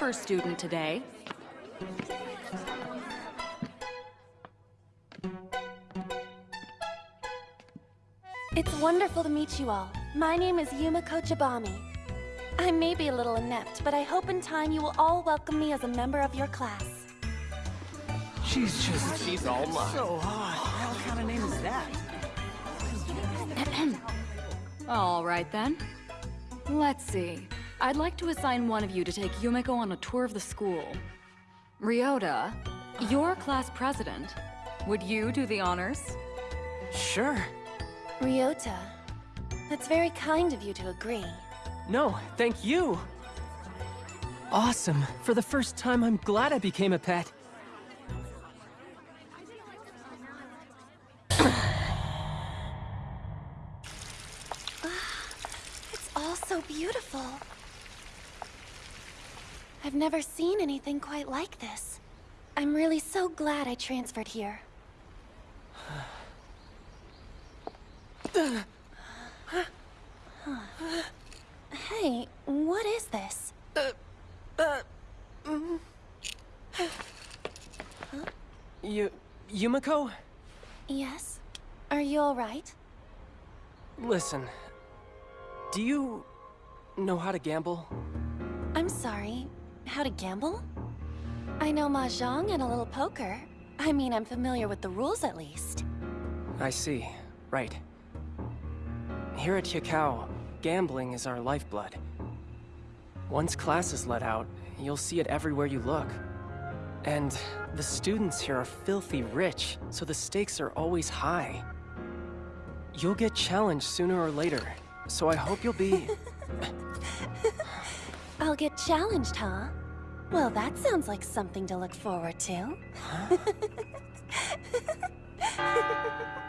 first student today. It's wonderful to meet you all. My name is Yumeko Jabami. I may be a little inept, but I hope in time you will all welcome me as a member of your class. She's just She's all mine. so hot. What kind of name is that? All right then. Let's see. I'd like to assign one of you to take Yumeko on a tour of the school. Ryota, you're class president. Would you do the honors? Sure. Ryota, that's very kind of you to agree. No, thank you. Awesome. For the first time, I'm glad I became a pet. Ah, it's all so beautiful. I've never seen anything quite like this. I'm really so glad I transferred here. Hey, what is this? You... Yumeko? Yes? Are you alright? Listen. Do you... know how to gamble? I'm sorry. How to gamble? I know Mahjong and a little poker. I mean, I'm familiar with the rules at least. I see. Right. Here at Hyakkaou, gambling is our lifeblood. Once class is let out, you'll see it everywhere you look. And the students here are filthy rich, so the stakes are always high. You'll get challenged sooner or later, so I hope you'll be... I'll get challenged, huh? Well, that sounds like something to look forward to.